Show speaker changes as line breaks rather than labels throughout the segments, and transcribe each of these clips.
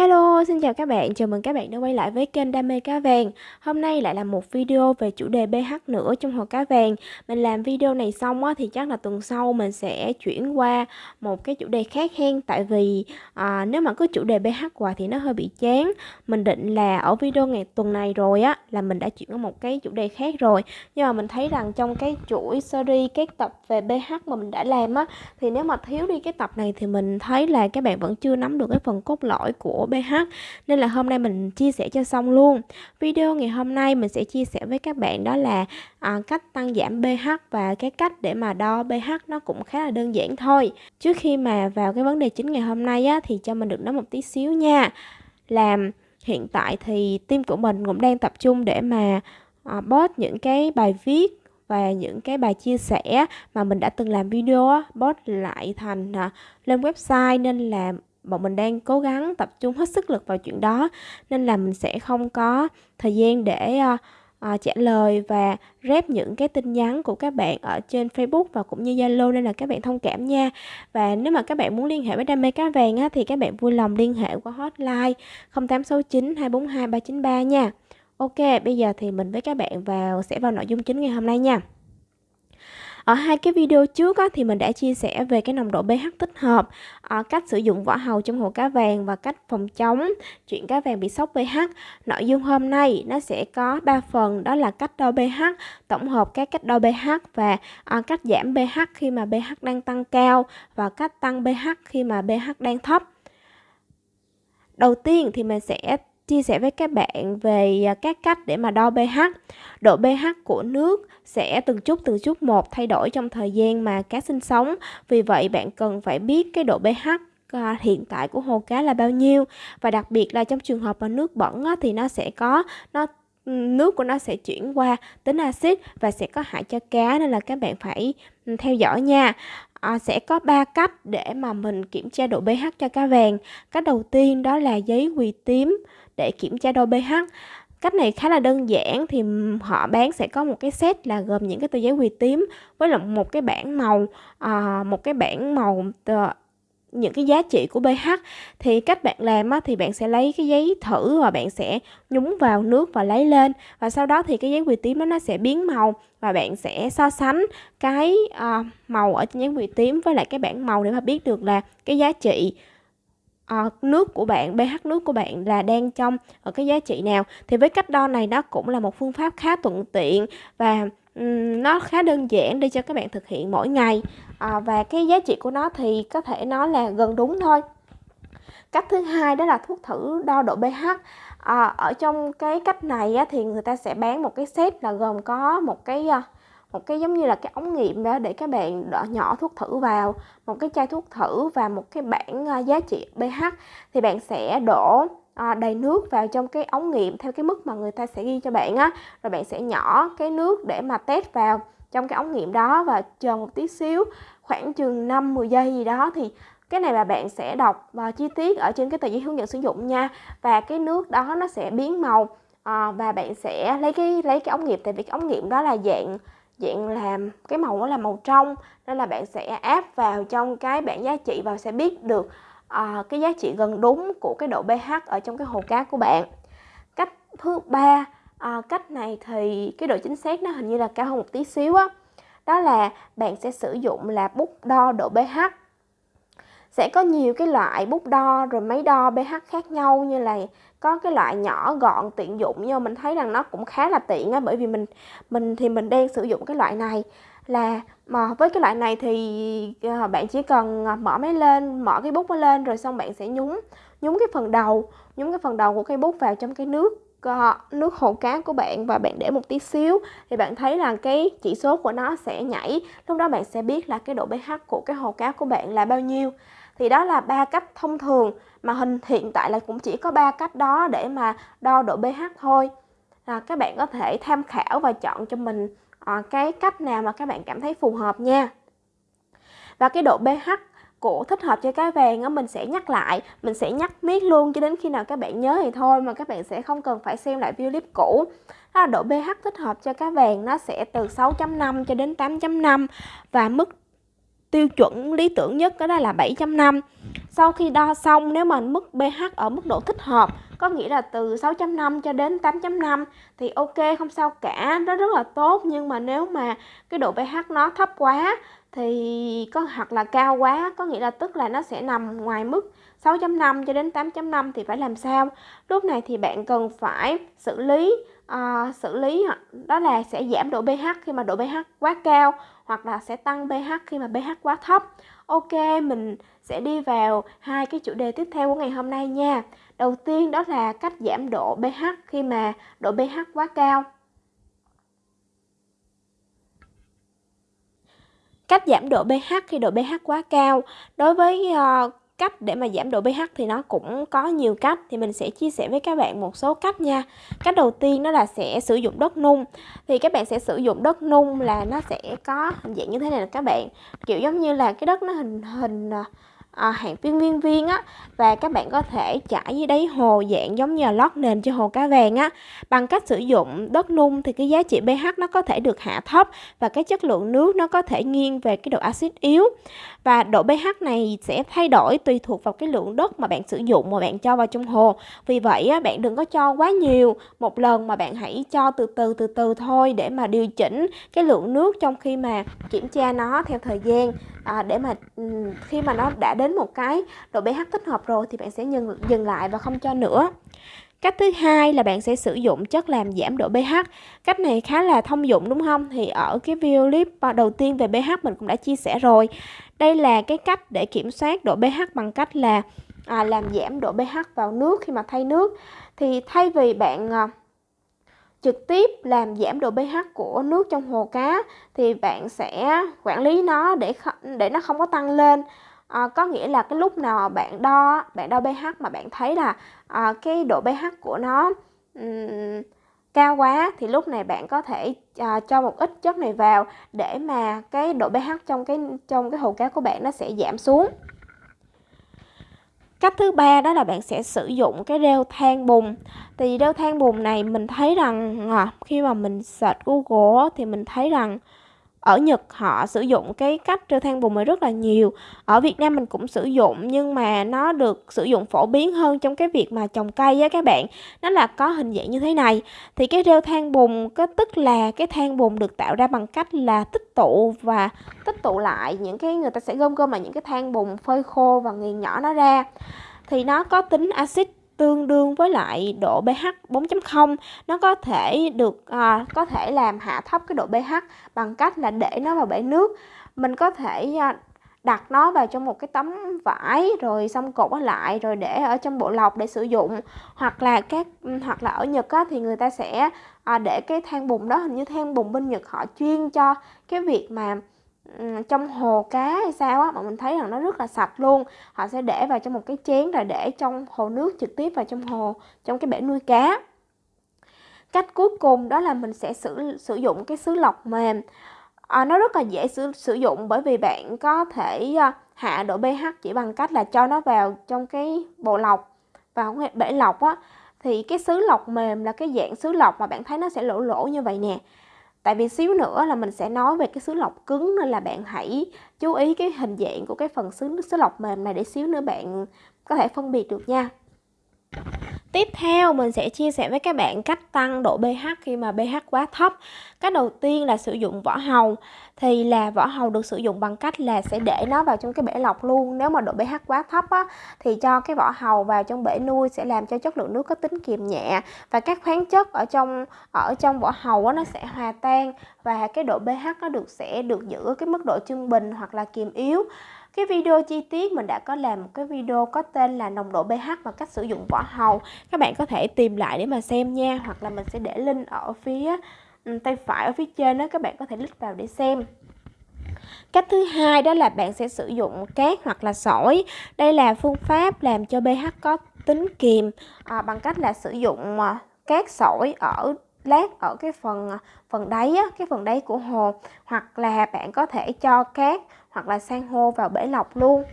Hello, xin chào các bạn, chào mừng các bạn đã quay lại với kênh Đam mê cá vàng. Hôm nay lại là một video về chủ đề pH nữa trong hồ cá vàng. Mình làm video này xong á, thì chắc là tuần sau mình sẽ chuyển qua một cái chủ đề khác hen. Tại vì à, nếu mà cứ chủ đề pH hoài thì nó hơi bị chán. Mình định là ở video ngày tuần này rồi á là mình đã chuyển qua một cái chủ đề khác rồi. Nhưng mà mình thấy rằng trong cái chuỗi series các tập về pH mà mình đã làm á Thì nếu mà thiếu đi cái tập này thì mình thấy là các bạn vẫn chưa nắm được cái phần cốt lõi của pH nên là hôm nay mình chia sẻ cho xong luôn. Video ngày hôm nay mình sẽ chia sẻ với các bạn đó là à, cách tăng giảm pH và cái cách để mà đo pH nó cũng khá là đơn giản thôi. Trước khi mà vào cái vấn đề chính ngày hôm nay á, thì cho mình được nói một tí xíu nha. Làm hiện tại thì team của mình cũng đang tập trung để mà à, post những cái bài viết và những cái bài chia sẻ mà mình đã từng làm video post lại thành à, lên website nên là bọn mình đang cố gắng tập trung hết sức lực vào chuyện đó nên là mình sẽ không có thời gian để uh, uh, trả lời và rep những cái tin nhắn của các bạn ở trên Facebook và cũng như Zalo nên là các bạn thông cảm nha. Và nếu mà các bạn muốn liên hệ với đam mê cá vàng á, thì các bạn vui lòng liên hệ qua hotline 0869 242 393 nha. Ok, bây giờ thì mình với các bạn vào sẽ vào nội dung chính ngày hôm nay nha. Ở hai cái video trước á, thì mình đã chia sẻ về cái nồng độ pH tích hợp, à, cách sử dụng vỏ hầu trong hồ cá vàng và cách phòng chống chuyện cá vàng bị sốc pH. Nội dung hôm nay nó sẽ có 3 phần đó là cách đo pH, tổng hợp các cách đo pH và à, cách giảm pH khi mà pH đang tăng cao và cách tăng pH khi mà pH đang thấp. Đầu tiên thì mình sẽ chia sẻ với các bạn về à, các cách để mà đo pH. Độ pH của nước sẽ từng chút từng chút một thay đổi trong thời gian mà cá sinh sống. Vì vậy bạn cần phải biết cái độ pH à, hiện tại của hồ cá là bao nhiêu và đặc biệt là trong trường hợp mà nước bẩn thì nó sẽ có nó nước của nó sẽ chuyển qua tính axit và sẽ có hại cho cá nên là các bạn phải ừ, theo dõi nha à, sẽ có 3 cách để mà mình kiểm tra độ pH cho cá vàng cách đầu tiên đó là giấy quỳ tím để kiểm tra độ pH. Cách này khá là đơn giản thì họ bán sẽ có một cái set là gồm những cái tờ giấy quỳ tím với là một cái bảng màu à, một cái bảng màu tờ, những cái giá trị của pH. Thì cách bạn làm á, thì bạn sẽ lấy cái giấy thử và bạn sẽ nhúng vào nước và lấy lên. Và sau đó thì cái giấy quỳ tím đó nó sẽ biến màu và bạn sẽ so sánh cái à, màu ở trên giấy quỳ tím với lại cái bảng màu để mà biết được là cái giá trị uh, nước của bạn pH nước của bạn là đang trong ở cái giá trị nào? Thì với cách đo này nó cũng là một phương pháp khá thuận tiện và um, nó khá đơn giản để cho các bạn thực hiện mỗi ngày. Uh, và cái giá trị của nó thì có thể nói là gần đúng thôi. Cách thứ hai đó là thuốc thử đo độ pH. À, ở trong cái cách này á, thì người ta sẽ bán một cái set là gồm có một cái một cái giống như là cái ống nghiệm đó để các bạn đỏ nhỏ thuốc thử vào một cái chai thuốc thử và một cái bảng ờ, giá trị pH thì bạn sẽ đổ ờ, đầy nước vào trong cái ống nghiệm theo cái mức mà người ta sẽ ghi cho bạn á. Rồi bạn sẽ nhỏ cái nước để mà test vào trong cái ống nghiệm đó và chờ một tí xíu khoảng chừng 5 10 giây gì đó thì cái này là bạn sẽ đọc uh, chi tiết ở trên cái tờ giấy hướng dẫn sử dụng nha. Và cái nước đó nó sẽ biến màu uh, và bạn sẽ lấy cái lấy cái ống nghiệm tại vì cái ống nghiệm đó là dạng dạng làm cái màu đó là màu trong nên là bạn sẽ áp vào trong cái bảng giá trị và sẽ biết được à, cái giá trị gần đúng của cái độ pH ở trong cái hồ cá của bạn. Cách thứ ba à, cách này thì cái độ chính xác nó hình như là cao hơn một tí xíu á. Đó là bạn sẽ sử dụng là bút đo độ pH sẽ có nhiều cái loại bút đo rồi máy đo pH khác nhau, như là có cái loại nhỏ gọn tiện dụng, nhưng mà mình thấy rằng nó cũng khá là tiện á, bởi vì mình mình thì mình đang sử dụng cái loại này. Là mà với cái loại này thì ờ, bạn chỉ cần ờ, mở máy lên, mở cái bút nó lên rồi xong bạn sẽ nhúng nhúng cái phần đầu, nhúng cái phần đầu của cây bút vào trong cái nước ờ, nước hồ cá của bạn và bạn để một tí xíu thì bạn thấy là cái chỉ số của nó sẽ nhảy. Lúc đó bạn sẽ biết là cái độ pH của cái hồ cá của bạn là bao nhiêu thì đó là ba cách thông thường mà hình hiện tại là cũng chỉ có ba cách đó để mà đo độ pH thôi. À, các bạn có thể tham khảo và chọn cho mình à, cái cách nào mà các bạn cảm thấy phù hợp nha. Và cái độ pH của thích hợp cho cá vàng á mình sẽ nhắc lại mình sẽ nhắc miết luôn cho đến khi nào các bạn nhớ thì thôi mà các bạn sẽ không cần phải xem lại video clip cũ. Đó là độ pH thích hợp cho cá vàng nó sẽ từ 6.5 cho đến 8.5 và mức tiêu chuẩn lý tưởng nhất đó là 7.5 sau khi đo xong, nếu mà mức pH ở mức độ thích hợp, có nghĩa là từ 6.5 cho đến 8.5 thì ok, không sao cả, nó rất là tốt. Nhưng mà nếu mà cái độ pH nó thấp quá, thì có hoặc là cao quá, có nghĩa là tức là nó sẽ nằm ngoài mức 6.5 cho đến 8.5 thì phải làm sao? Lúc này thì bạn cần phải xử lý uh, xử lý đó là sẽ giảm độ pH khi mà độ pH quá cao hoặc là sẽ tăng pH khi mà pH quá thấp. Ok mình sẽ đi vào hai cái chủ đề tiếp theo của ngày hôm nay nha. Đầu tiên đó là cách giảm độ pH khi mà độ pH quá cao. Cách giảm độ pH khi độ pH quá cao. Đối với uh, cách để mà giảm độ pH thì nó cũng có nhiều cách. Thì mình sẽ chia sẻ với các bạn một số cách nha. Cách đầu tiên đó là sẽ sử dụng đất nung. Thì các bạn sẽ sử dụng đất nung là nó sẽ có hình dạng như thế này là các bạn. Kiểu giống như là cái đất nó hình hình à, à, hạng viên viên viên á và các bạn có thể trải dưới đáy hồ dạng giống như là lót nền cho hồ cá vàng á. Bằng cách sử dụng đất nung thì cái giá trị pH nó có thể được hạ thấp và cái chất lượng nước nó có thể nghiêng về cái độ axit yếu. Và độ pH này sẽ thay đổi tùy thuộc vào cái lượng đất mà bạn sử dụng mà bạn cho vào trong hồ. Vì vậy á, bạn đừng có cho quá nhiều một lần mà bạn hãy cho từ từ từ từ thôi để mà điều chỉnh cái lượng nước trong khi mà kiểm tra nó theo thời gian à, để mà khi mà nó đã đến một cái độ pH thích hợp rồi thì bạn sẽ dừng dừng lại và không cho nữa Cách thứ hai là bạn sẽ sử dụng chất làm giảm độ pH. Cách này khá là thông dụng đúng không? Thì ở cái video clip đầu tiên về pH mình cũng đã chia sẻ rồi. Đây là cái cách để kiểm soát độ pH bằng cách là à, làm giảm độ pH vào nước khi mà thay nước. Thì thay vì bạn à, trực tiếp làm giảm độ pH của nước trong hồ cá thì bạn sẽ quản lý nó để để nó không có tăng lên à, có nghĩa là cái lúc nào bạn đo bạn đo pH mà bạn thấy là à, cái độ pH của nó um, cao quá thì lúc này bạn có thể à, cho một ít chất này vào để mà cái độ pH trong cái trong cái hồ cá của bạn nó sẽ giảm xuống Cách thứ ba đó là bạn sẽ sử dụng cái rêu than bùn. Thì rêu than bùn này mình thấy rằng à, khi mà mình search Google thì mình thấy rằng ở Nhật họ sử dụng cái cách treo than bùn này rất là nhiều. Ở Việt Nam mình cũng sử dụng, nhưng mà nó được sử dụng phổ biến hơn trong cái việc mà trồng cây á các bạn. Nó là có hình dạng như thế này. Thì cái rêu than bùn có tức là cái than bùn được tạo ra bằng cách là tích tụ và tích tụ lại những cái, người ta sẽ gom gom lại những cái than bùn phơi khô và nghiền nhỏ nó ra. Thì nó có tính axit tương đương với lại độ pH 4.0 nó có thể được à, có thể làm hạ thấp cái độ pH bằng cách là để nó vào bể nước. Mình có thể à, đặt nó vào trong một cái tấm vải rồi xong cột nó lại rồi để ở trong bộ lọc để sử dụng. Hoặc là các ừ, hoặc là ở Nhật á, thì người ta sẽ à, để cái than bùn đó hình như than bùn bên Nhật họ chuyên cho cái việc mà trong hồ cá hay sao á mà mình thấy rằng nó rất là sạch luôn. Họ sẽ để vào trong một cái chén rồi để trong hồ nước trực tiếp vào trong hồ trong cái bể nuôi cá. Cách cuối cùng đó là mình sẽ sử sử dụng cái sứ lọc mềm. À, nó rất là dễ sử, sử dụng bởi vì bạn có thể ờ, hạ độ pH chỉ bằng cách là cho nó vào trong cái bộ lọc vào cái bể lọc á. Thì cái sứ lọc mềm là cái dạng sứ lọc mà bạn thấy nó sẽ lỗ lỗ như vậy nè. Tại vì xíu nữa là mình sẽ nói về cái sứ lọc cứng nên là bạn hãy chú ý cái hình dạng của cái phần sứ, sứ lọc mềm này để xíu nữa bạn có thể phân biệt được nha. Tiếp theo mình sẽ chia sẻ với các bạn cách tăng độ pH khi mà pH quá thấp. Cách đầu tiên là sử dụng vỏ hồng thì là vỏ hầu được sử dụng bằng cách là sẽ để nó vào trong cái bể lọc luôn. Nếu mà độ pH quá thấp á, thì cho cái vỏ hầu vào trong bể nuôi sẽ làm cho chất lượng nước có tính kiềm nhẹ và các khoáng chất ở trong ở trong vỏ hầu á, nó sẽ hòa tan và cái độ pH nó được sẽ được giữ ở cái mức độ trung bình hoặc là kiềm yếu. Cái video chi tiết mình đã có làm một cái video có tên là nồng độ pH và cách sử dụng vỏ hầu. Các bạn có thể tìm lại để mà xem nha hoặc là mình sẽ để link ở phía Ừ, tay phải ở phía trên đó các bạn có thể click vào để xem. Cách thứ hai đó là bạn sẽ sử dụng cát hoặc là sỏi. Đây là phương pháp làm cho pH có tính kiềm à, bằng cách là sử dụng à, cát sỏi ở lát ở cái phần à, phần đáy á, cái phần đáy của hồ hoặc là bạn có thể cho cát hoặc là san hô vào bể lọc luôn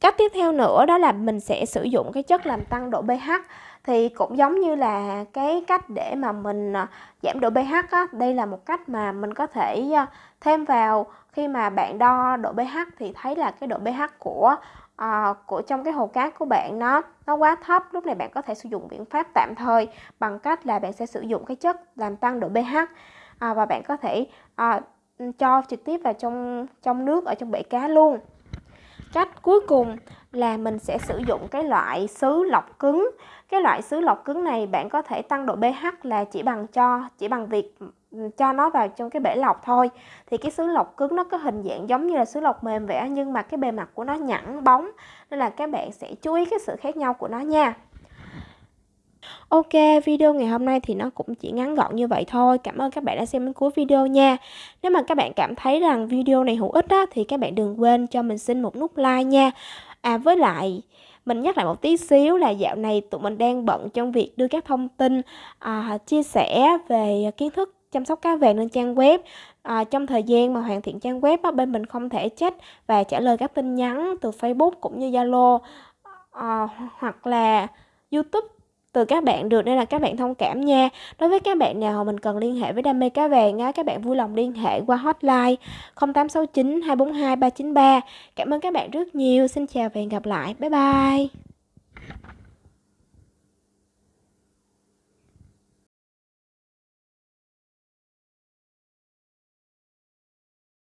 cách tiếp theo nữa đó là mình sẽ sử dụng cái chất làm tăng độ pH thì cũng giống như là cái cách để mà mình à, giảm độ pH á, đây là một cách mà mình có thể à, thêm vào. Khi mà bạn đo độ pH thì thấy là cái độ pH của à, của trong cái hồ cát của bạn nó nó quá thấp lúc này bạn có thể sử dụng biện pháp tạm thời bằng cách là bạn sẽ sử dụng cái chất làm tăng độ pH. À, và bạn có thể à, cho trực tiếp vào trong trong nước ở trong bể cá luôn cách cuối cùng là mình sẽ sử dụng cái loại sứ lọc cứng. Cái loại sứ lọc cứng này bạn có thể tăng độ pH là chỉ bằng cho, chỉ bằng việc ừ, cho nó vào trong cái bể lọc thôi. Thì cái sứ lọc cứng nó có hình dạng giống như là sứ lọc mềm vẽ nhưng mà cái bề mặt của nó nhẵn bóng, nên là các bạn sẽ chú ý cái sự khác nhau của nó nha. Ok, video ngày hôm nay thì nó cũng chỉ ngắn gọn như vậy thôi. Cảm ơn các bạn đã xem đến cuối video nha. Nếu mà các bạn cảm thấy rằng video này hữu ích á, thì các bạn đừng quên cho mình xin một nút like nha. À với lại mình nhắc lại một tí xíu là dạo này tụi mình đang bận trong việc đưa các thông tin à, chia sẻ về kiến thức chăm sóc cá vàng lên trang web à, trong thời gian mà hoàn thiện trang web á, bên mình không thể chết và trả lời các tin nhắn từ Facebook cũng như Zalo à, hoặc là YouTube từ các bạn được nên là các bạn thông cảm nha. Đối với các bạn nào mình cần liên hệ với đam mê cá vàng á, các bạn vui lòng liên hệ qua hotline 0869 242 393 cảm ơn các bạn rất nhiều. Xin chào và hẹn gặp lại. Bye bye.